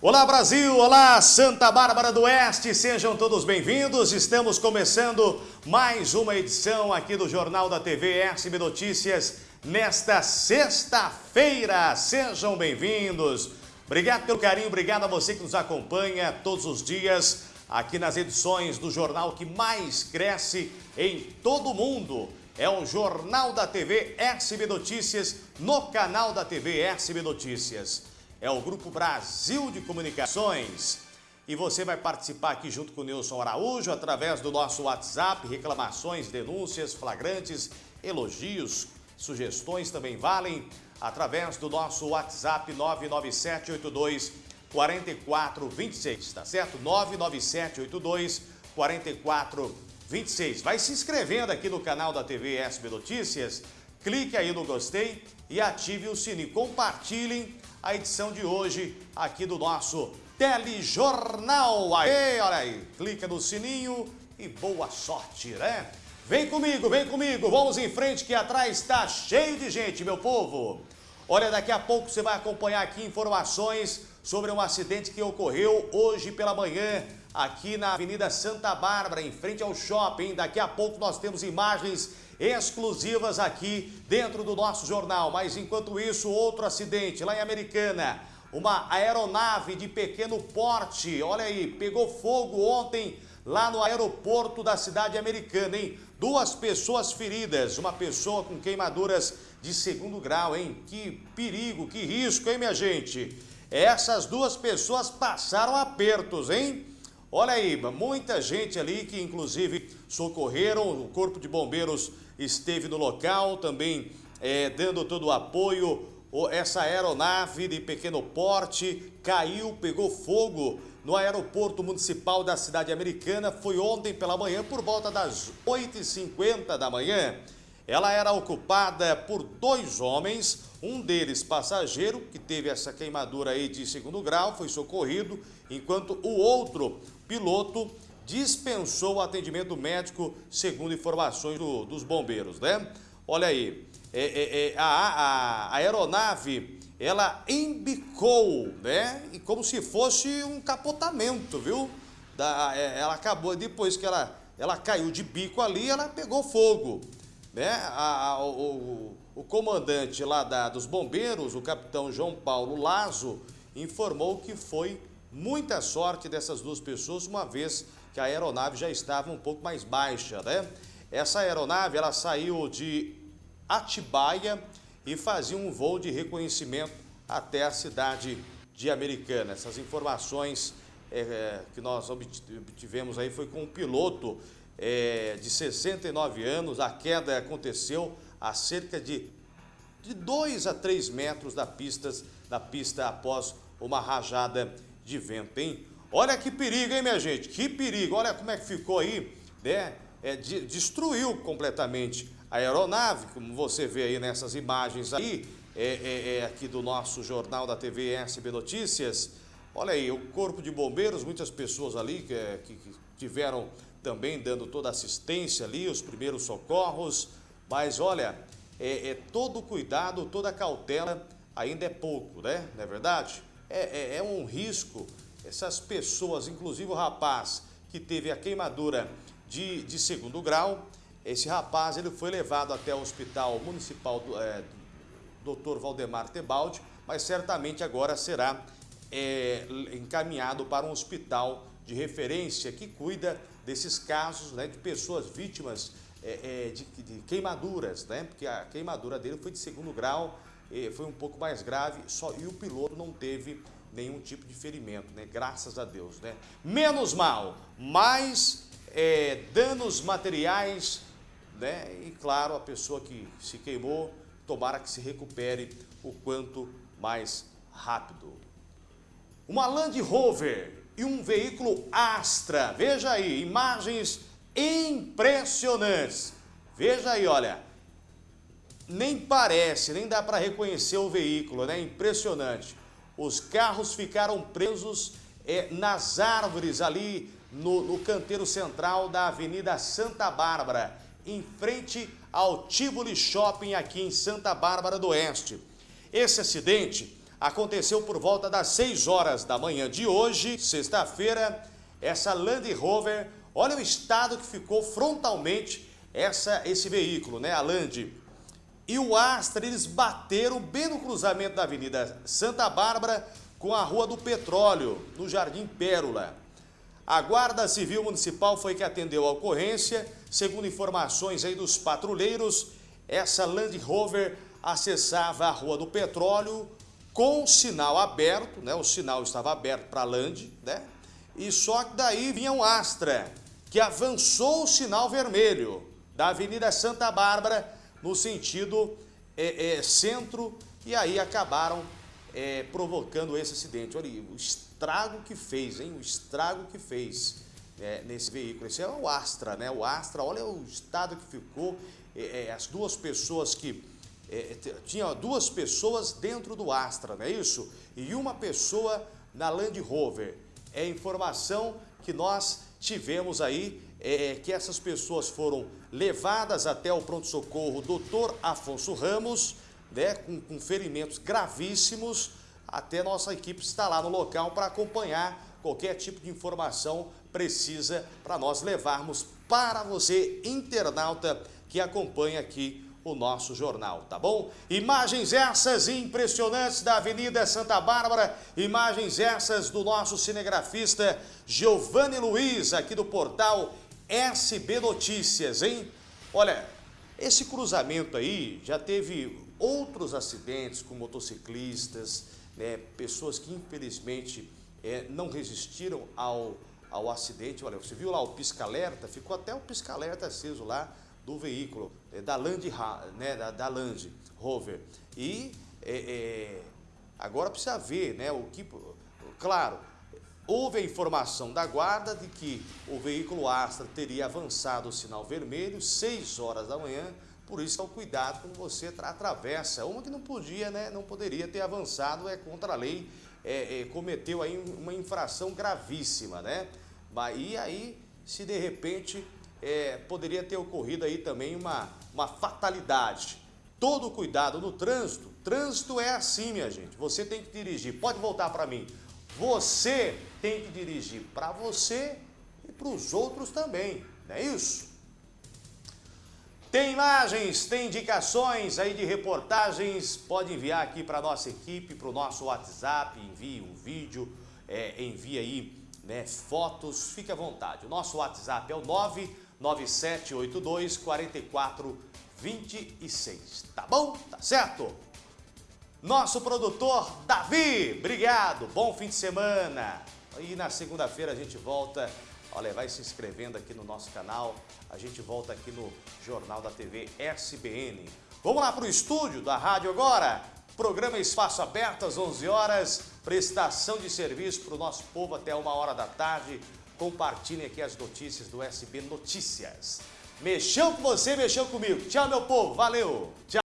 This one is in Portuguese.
Olá Brasil, olá Santa Bárbara do Oeste, sejam todos bem-vindos. Estamos começando mais uma edição aqui do Jornal da TV SB Notícias nesta sexta-feira. Sejam bem-vindos. Obrigado pelo carinho, obrigado a você que nos acompanha todos os dias aqui nas edições do jornal que mais cresce em todo o mundo. É o Jornal da TV SB Notícias no canal da TV SB Notícias é o Grupo Brasil de Comunicações. E você vai participar aqui junto com o Nilson Araújo através do nosso WhatsApp, reclamações, denúncias, flagrantes, elogios, sugestões também valem através do nosso WhatsApp 99782 4426, tá certo? 99782 4426. Vai se inscrevendo aqui no canal da TV SB Notícias, clique aí no gostei e ative o sininho. Compartilhem a edição de hoje aqui do nosso Telejornal. Aí, olha aí, clica no sininho e boa sorte, né? Vem comigo, vem comigo, vamos em frente que atrás está cheio de gente, meu povo. Olha, daqui a pouco você vai acompanhar aqui informações sobre um acidente que ocorreu hoje pela manhã aqui na Avenida Santa Bárbara, em frente ao shopping. Daqui a pouco nós temos imagens exclusivas aqui dentro do nosso jornal. Mas enquanto isso, outro acidente lá em Americana. Uma aeronave de pequeno porte, olha aí, pegou fogo ontem lá no aeroporto da cidade americana, hein? Duas pessoas feridas, uma pessoa com queimaduras de segundo grau, hein? Que perigo, que risco, hein, minha gente? Essas duas pessoas passaram apertos, hein? Olha aí, muita gente ali que inclusive socorreram, o Corpo de Bombeiros esteve no local também é, dando todo o apoio. Essa aeronave de pequeno porte caiu, pegou fogo no aeroporto municipal da cidade americana. Foi ontem pela manhã, por volta das 8h50 da manhã. Ela era ocupada por dois homens, um deles passageiro, que teve essa queimadura aí de segundo grau, foi socorrido, enquanto o outro piloto dispensou o atendimento médico, segundo informações do, dos bombeiros, né? Olha aí, é, é, é, a, a, a, aeronave, ela embicou, né? E como se fosse um capotamento, viu? Da, é, ela acabou, depois que ela, ela caiu de bico ali, ela pegou fogo, né? A, o, o, comandante lá da, dos bombeiros, o capitão João Paulo Lazo, informou que foi muita sorte dessas duas pessoas, uma vez que a aeronave já estava um pouco mais baixa, né? Essa aeronave, ela saiu de Atibaia e fazia um voo de reconhecimento até a cidade de Americana. Essas informações é, que nós obtivemos aí foi com um piloto é, de 69 anos. A queda aconteceu a cerca de, de 2 a 3 metros da pista, da pista após uma rajada de vento, hein? Olha que perigo, hein, minha gente? Que perigo. Olha como é que ficou aí, né? É, de, destruiu completamente a aeronave, como você vê aí nessas imagens aí, é, é, é, aqui do nosso jornal da TV SB Notícias. Olha aí, o Corpo de Bombeiros, muitas pessoas ali que, é, que, que tiveram também dando toda assistência ali, os primeiros socorros. Mas olha, é, é todo cuidado, toda cautela ainda é pouco, né? Não é verdade? É, é, é um risco essas pessoas, inclusive o rapaz que teve a queimadura de, de segundo grau, esse rapaz ele foi levado até o Hospital Municipal do é, Dr. Valdemar Tebaldi, mas certamente agora será é, encaminhado para um hospital de referência que cuida desses casos né, de pessoas vítimas é, é, de, de, queimaduras, né? Porque a queimadura dele foi de segundo grau, foi um pouco mais grave, só e o piloto não teve nenhum tipo de ferimento, né? Graças a Deus, né? Menos mal, mais é, danos materiais, né? E claro, a pessoa que se queimou, tomara que se recupere o quanto mais rápido. Uma Land Rover e um veículo Astra, veja aí, imagens impressionantes. Veja aí, olha, nem parece, nem dá para reconhecer o veículo, né? Impressionante os carros ficaram presos é, nas árvores ali no, no canteiro central da Avenida Santa Bárbara, em frente ao Tivoli Shopping aqui em Santa Bárbara do Oeste. Esse acidente aconteceu por volta das 6 horas da manhã de hoje, sexta-feira, essa Land Rover, olha o estado que ficou frontalmente essa, esse veículo, né, a Land. E o Astra, eles bateram bem no cruzamento da Avenida Santa Bárbara com a Rua do Petróleo, no Jardim Pérola. A Guarda Civil Municipal foi que atendeu a ocorrência. Segundo informações aí dos patrulheiros, essa Land Rover acessava a Rua do Petróleo com sinal aberto, né? O sinal estava aberto para a Land, né? E só que daí vinha um Astra, que avançou o sinal vermelho da Avenida Santa Bárbara no sentido é, é, centro e aí acabaram é, provocando esse acidente. Olha o estrago que fez, hein? O estrago que fez é, nesse veículo. Esse é o Astra, né? O Astra, olha o estado que ficou. É, é, as duas pessoas que... Tinha duas pessoas dentro do Astra, não é isso? E uma pessoa na Land Rover. É informação que nós tivemos aí, é, que essas pessoas foram levadas até o pronto-socorro Dr. Afonso Ramos, né, com, com ferimentos gravíssimos, até nossa equipe está lá no local para acompanhar qualquer tipo de informação precisa para nós levarmos para você, internauta, que acompanha aqui o nosso jornal, tá bom? Imagens essas impressionantes da Avenida Santa Bárbara, imagens essas do nosso cinegrafista Giovanni Luiz, aqui do portal SB Notícias, hein? Olha, esse cruzamento aí já teve outros acidentes com motociclistas, né, pessoas que infelizmente é, não resistiram ao, ao acidente. Olha, você viu lá o pisca-alerta, ficou até o pisca-alerta aceso lá do veículo, é, da, Land, né, da, da Land Rover. E é, é, agora precisa ver né, o que... Claro, houve a informação da guarda de que o veículo Astra teria avançado o sinal vermelho, 6 horas da manhã, por isso, é o cuidado quando você atravessa. Uma que não podia, né, não poderia ter avançado é contra a lei, é, é, cometeu aí uma infração gravíssima, né? E aí, se de repente é, poderia ter ocorrido aí também uma, uma fatalidade. Todo cuidado no trânsito, trânsito é assim, minha gente. Você tem que dirigir, pode voltar para mim. Você tem que dirigir para você e para os outros também, não é isso? Tem imagens, tem indicações aí de reportagens, pode enviar aqui para a nossa equipe, para o nosso WhatsApp, envie um vídeo, é, envie aí né, fotos, fique à vontade. O nosso WhatsApp é o 99782 4426, tá bom? Tá certo? Nosso produtor Davi, obrigado, bom fim de semana. E na segunda-feira a gente volta Olha, vai se inscrevendo aqui no nosso canal. A gente volta aqui no Jornal da TV SBN. Vamos lá para o estúdio da rádio agora. Programa Espaço Aberto às 11 horas. Prestação de serviço para o nosso povo até uma hora da tarde. Compartilhem aqui as notícias do SB Notícias. Mexeu com você, mexeu comigo. Tchau, meu povo. Valeu. Tchau.